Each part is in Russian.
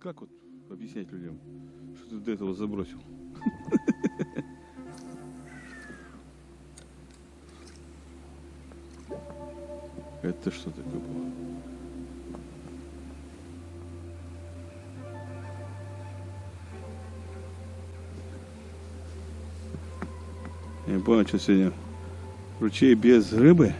Как вот объяснять людям, что ты до этого забросил? Это что такое было? Я не понял, что сегодня ручей без рыбы.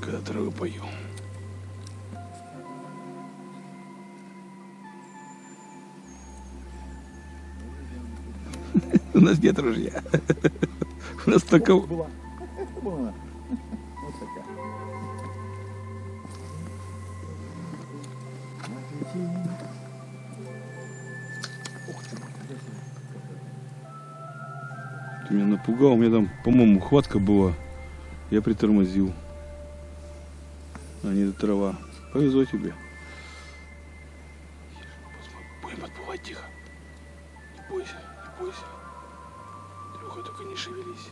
Когда травы пою. У нас нет ружья. У нас только... Ух ти. Ты меня напугал, у меня там, по-моему, хватка была. Я притормозил. А не трава. Повезло тебе. Будем подплывать тихо. Не бойся, не бойся. Трюха, только не шевелись.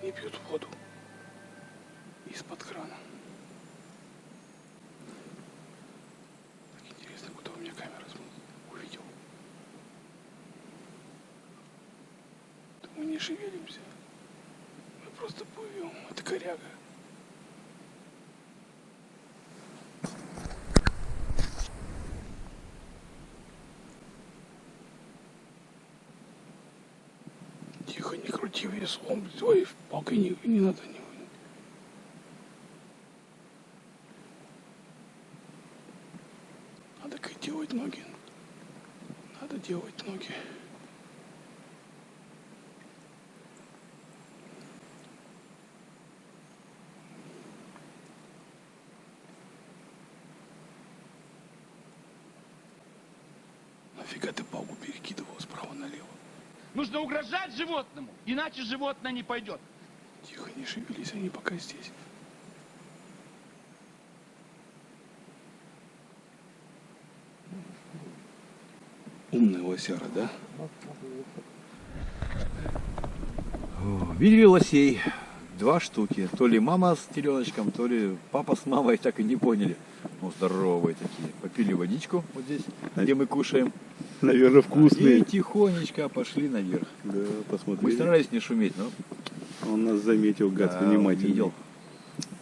Они пьют воду из-под крана. Так интересно, куда у меня камера. Увидел. Мы не шевелимся. Мы просто плывем. Это коряга. Тихо, не крути веслом. Ой, палкой не, не надо. Не, надо как делать ноги. Надо делать ноги. Нафига ты палку перекидывал справа налево? Нужно угрожать животному, иначе животное не пойдет. Тихо, не шевелись, они пока здесь. Умная лосяра, да? О, Видели лосей? Два штуки. То ли мама с теленочком, то ли папа с мамой, так и не поняли. Ну, здоровые такие. Попили водичку вот здесь, где мы кушаем. Наверное, И тихонечко пошли наверх. Да, Мы посмотри. старались не шуметь, но Он нас заметил, гад, да, внимательно. видел.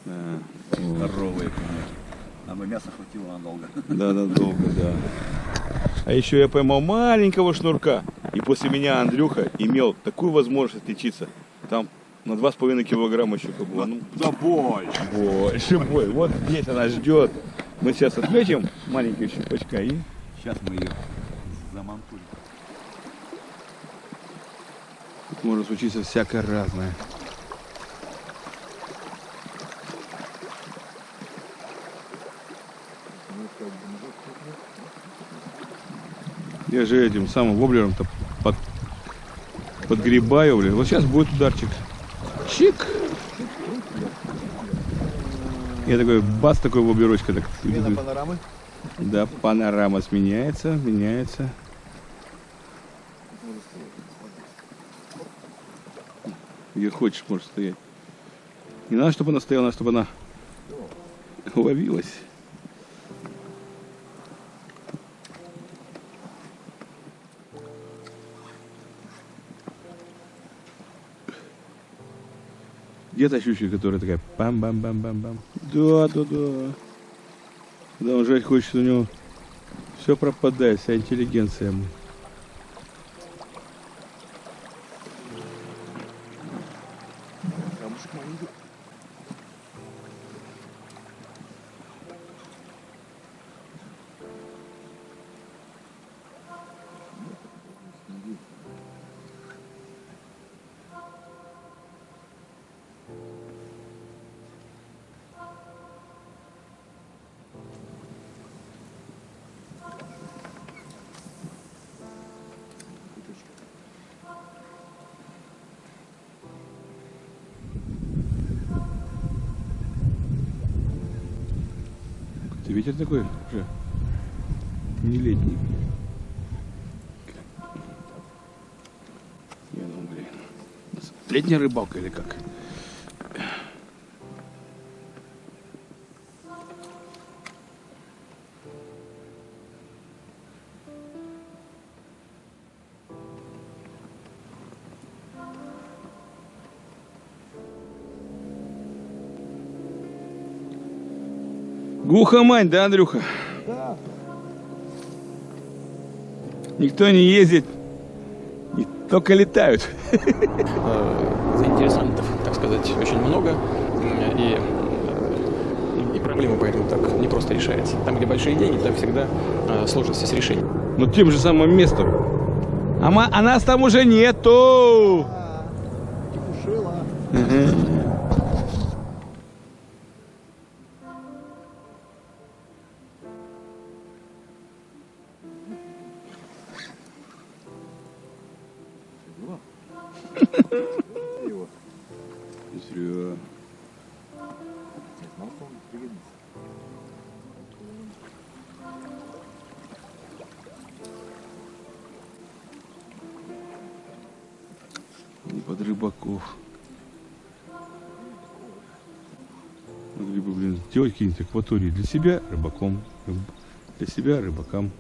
Да. Здоровые коньяки. Нам и мяса хватило надолго. Да, да, долго, да. А еще я поймал маленького шнурка. И после меня Андрюха имел такую возможность отличиться. Там на два с половиной килограмма щука была. Ну, Да больше. больше, бой. Вот здесь она ждет. Мы сейчас отметим маленького щупачка и Сейчас мы ее может случиться всякое разное. Я же этим самым воблером-то под, подгребаю, блин. Вот сейчас будет ударчик. Чик! Я такой, бац, такой воблерочка. Так, Смена панорамы. да, панорама сменяется, меняется. Где хочешь, можешь стоять. Не надо, чтобы она стояла, надо, чтобы она ловилась. Где та щучка, которая такая пам-бам-бам-бам-бам? Да, да, да. Когда он жать хочет, у него все пропадает, вся интеллигенция ему. Ветер такой уже не летний. Ну, блин. Летняя рыбалка или как? Глухомань, да, Андрюха? Да. Никто не ездит, и только летают. э, заинтересантов, так сказать, очень много, и, э, и проблема поэтому так не просто решается. Там, где большие деньги, там всегда э, сложности с решением. Но тем же самым местом. А, а нас там уже нету. Рыбаков. Могли блин, сделать какие-нибудь акватории для себя рыбаком, рыб- для себя рыбакам.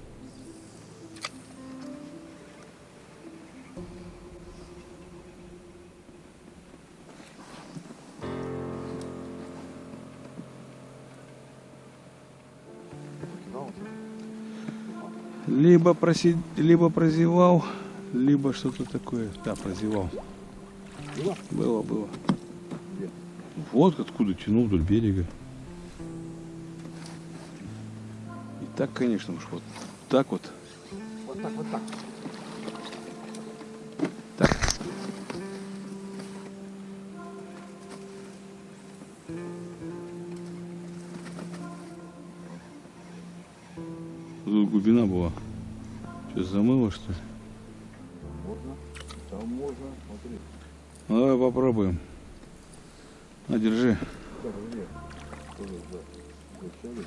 Либо, проси... либо прозевал, либо что-то такое. Да, прозевал. Было? Было, было. Где? Вот откуда тянул вдоль берега. И так, конечно, уж вот так вот. Вот так, вот так. Так. Тут глубина была. Сейчас замыло, что ли? Можно. Там можно. Смотри. Ну, попробуем. На, держи. За. Зачали?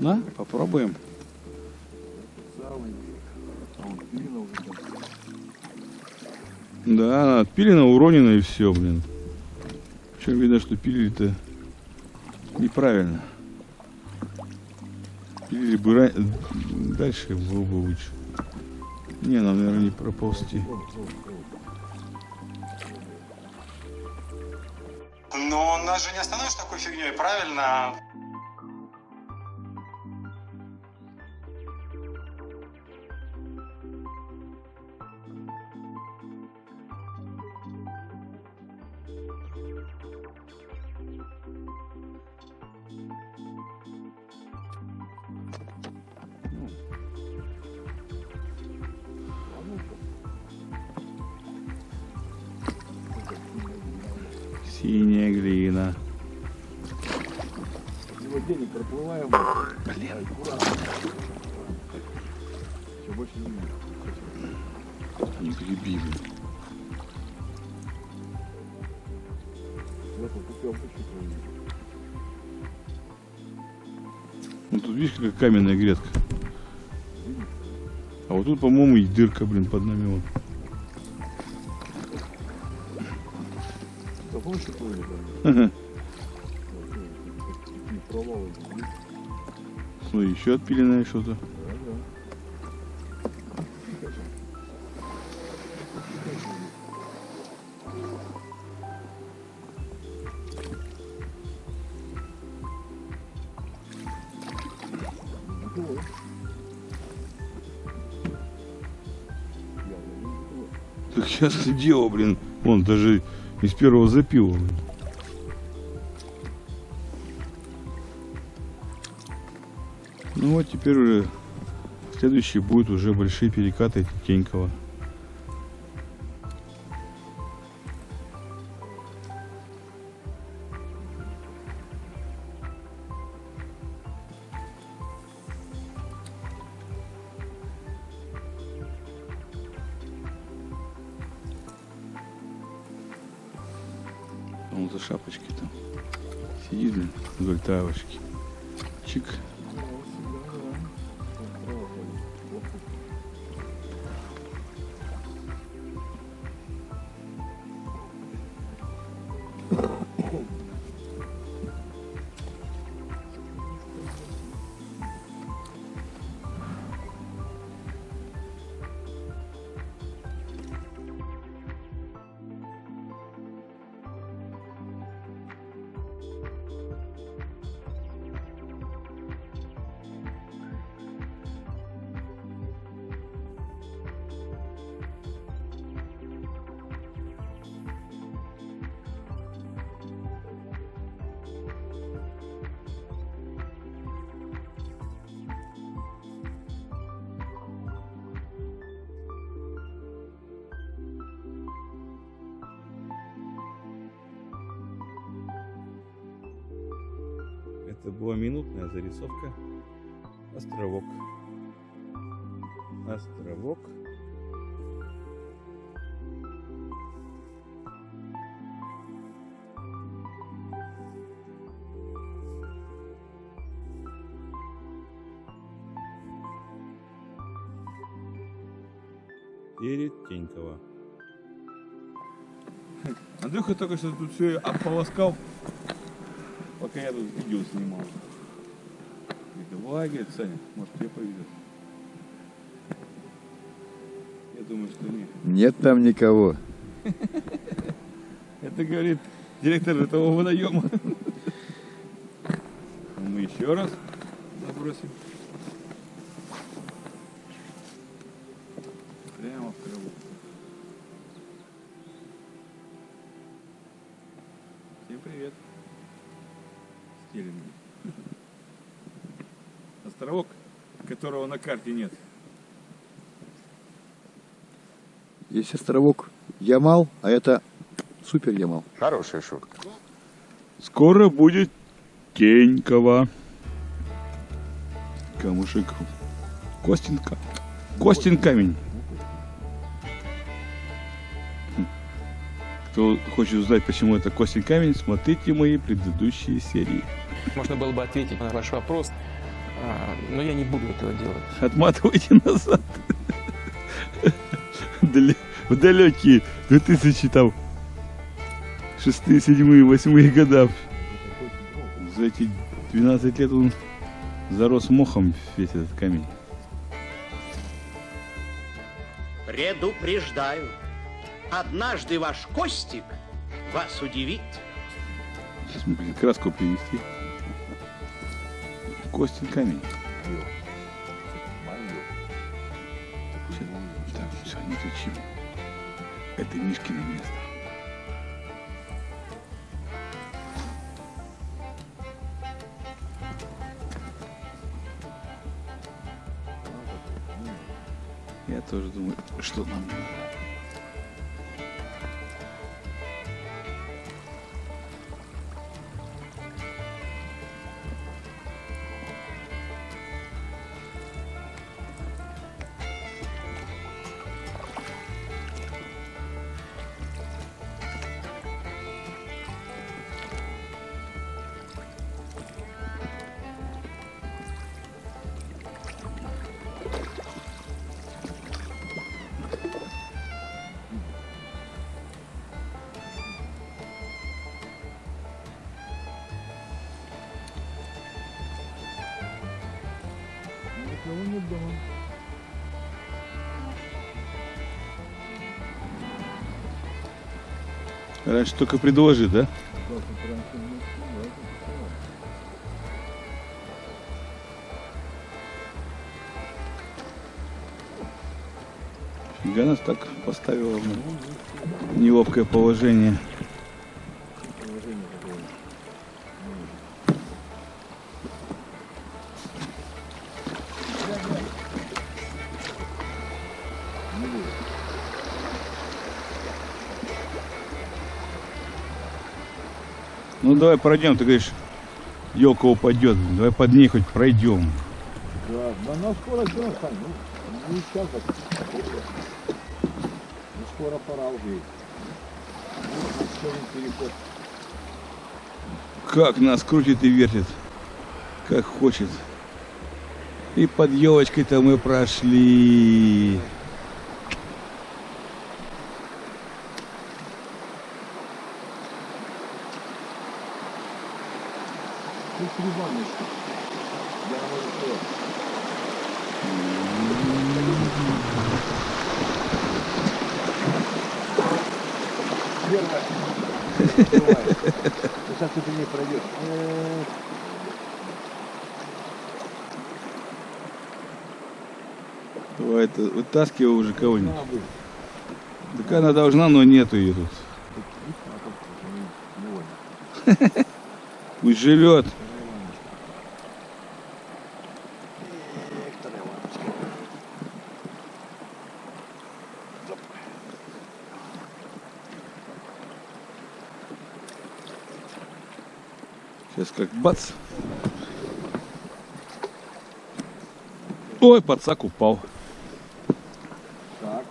На, попробуем. Да, она отпилена, уронена и все, блин. Причем видно, что пилили-то неправильно. Ра- дальше было бы лучше. Не, нам, наверное, не проползти. Но нас же не остановишь такой фигней, правильно? Синяя глина. Его денег проплываем. Блин. Аккуратно. Все больше не видно. Не греби, блин. Ну тут видишь, какая каменная грядка. А вот тут, по-моему, и дырка, блин, под нами вот. Да помнишь, что плыли там? Ага. Ну, Такие еще отпиленное что-то. Да, да. Так сейчас дело, блин. Вон даже из первого запила. Ну вот теперь уже следующий будет уже большие перекаты Тенькова. Шапочкой там. Сидит, вдоль травочки. Чик. Это была минутная зарисовка. Островок. Островок. Перетенькова. Андрюха только что тут все ополоскал пока я тут видео снимал. Говорит, давай, говорит, Саня, может тебе повезет. Я думаю, что нет. Нет там никого. Это, говорит, директор этого водоема. Мы еще раз забросим. Прямо в траву. Всем привет. Стеленный. Островок, которого на карте нет. Есть островок Ямал, а это супер Ямал. Хорошая шутка. Скоро будет Тенькова. Камушек. Костинка. Костин камень. Кто хочет узнать, почему это Костин камень, смотрите мои предыдущие серии. Можно было бы ответить на ваш вопрос, а, но я не буду этого делать. Отматывайте назад. В далекие 2000 там шестые, седьмые, восьмые года. За эти 12 лет он зарос мохом весь этот камень. Предупреждаю, однажды ваш Костик вас удивит. Сейчас будем краску привезти. Костин камень. Так, все, не кричим. Это Мишкино место. Я тоже думаю, что нам надо. Раньше только предложи, да? Фига нас так поставила в неловкое положение. Ну давай пройдем, ты говоришь, елка упадет. Давай под ней хоть пройдем. Да, но скоро Сань, ну, не сейчас, Ну, скоро пора уже. Как нас крутит и вертит. Как хочет. И под елочкой-то мы прошли. Сейчас ты по ней пройдешь. Давай это вытаскивай уже кого-нибудь. Так она должна, но нету ее тут. Пусть живет. Сейчас как бац. Ой, подсак упал. Так,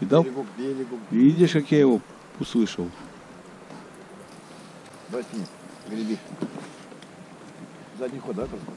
Видал? берегу берегу. Видишь, как я его услышал? Возьми, греби. Задний ход, да, только?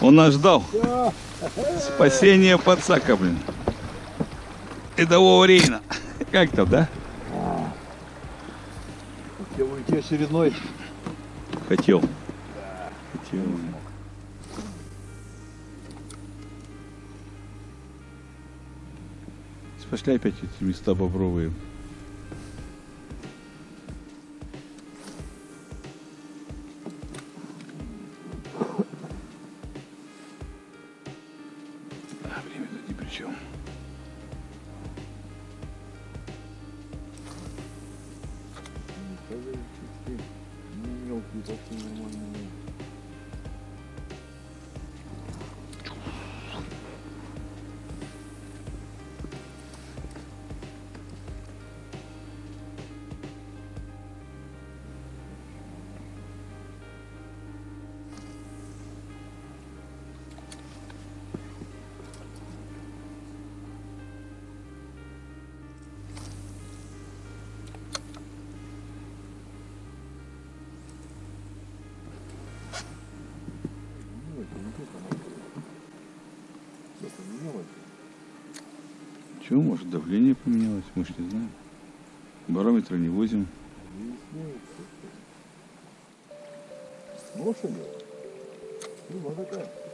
Он нас ждал. Спасение подсака, блин. Рядового Рейна. Как там, да? Хотел уйти очередной. Хотел. Хотел. Пошли опять эти места бобровые. Чего, может, давление поменялось, мы ж не знаем. Барометра не возим. Лошади? Ну, такая.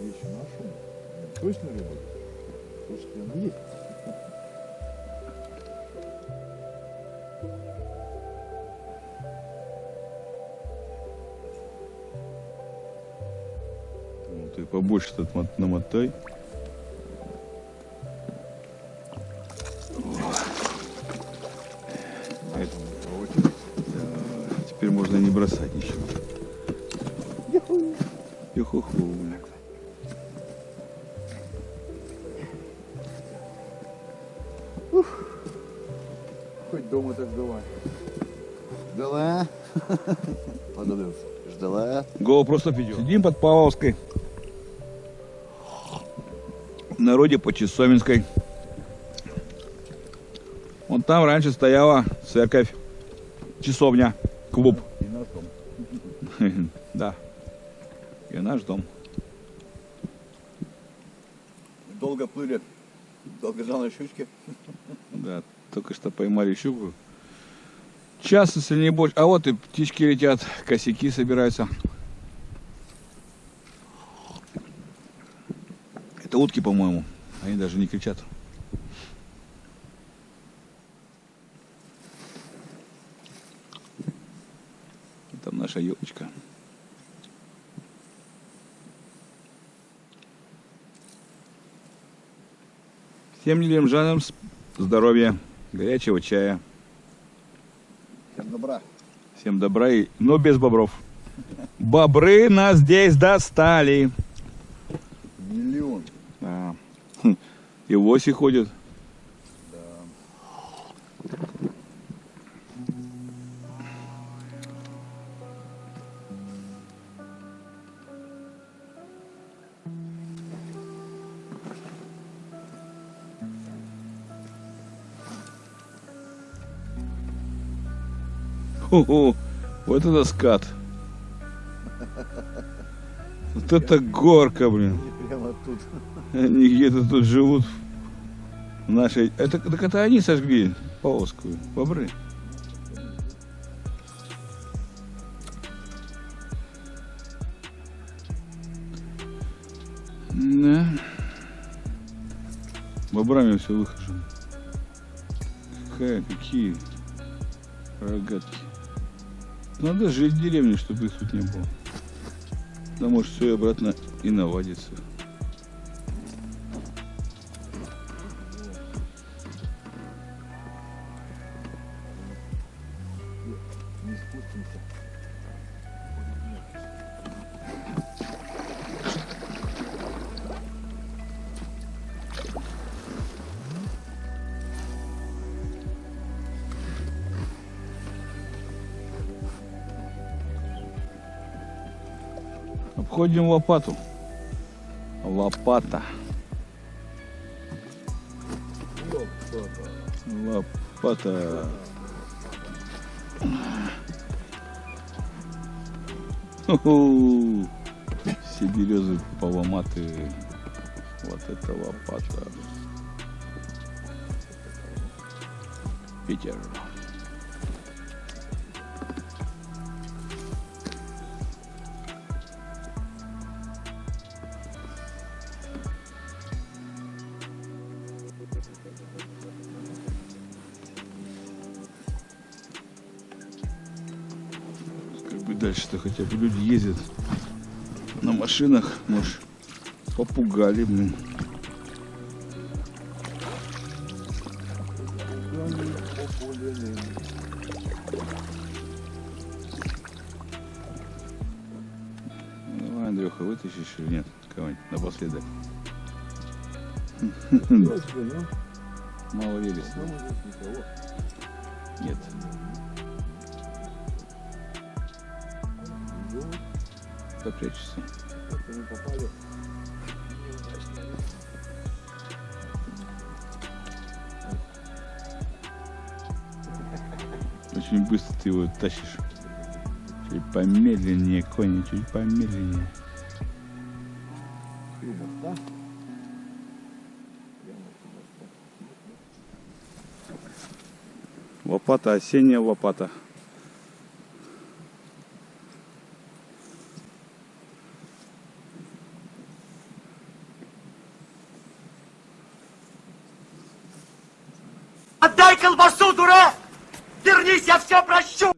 Вещи наши. Точно рыба? Слушайте, она есть. Ну, ты побольше тут мот- намотай. Ждала. Подобрался. Ждала. Го просто идет. Сидим под Павловской. В народе по Чесоминской. Вон там раньше стояла церковь, часовня, клуб. И наш дом. Да. И наш дом. Долго плыли. Долго жал на щучке. Да, только что поймали щуку. Час, если не больше. А вот и птички летят, косяки собираются. утки, по-моему. Они даже не кричат. Там наша елочка. Всем лилемжанам с- здоровья, горячего чая. Всем добра. И... но без бобров. Бобры нас здесь достали. Миллион. Да. Хм. И лоси ходят. Хо-хо, вот это скат. Вот это горка, блин. Прямо тут. Они где-то тут живут в нашей... Это, так это они сожгли полоску, бобры. Да. Бобрами все выхожу. Какая, какие рогатки. Надо жить в деревне, чтобы их тут не было. Да может все обратно и наводится. Не спустимся. Обходим лопату. Лопата. Лопата. Ху-ху. Все березы поломаты. Вот это лопата. Питер. Дальше-то хотя бы люди ездят на машинах, может, попугали, блин. Давай, Андрюха, вытащишь или нет? Кого-нибудь напоследок. Мало верится. Попрячься. Очень быстро ты его тащишь. Чуть помедленнее, кони, чуть помедленнее. Лопата, осенняя лопата. Я все прощу!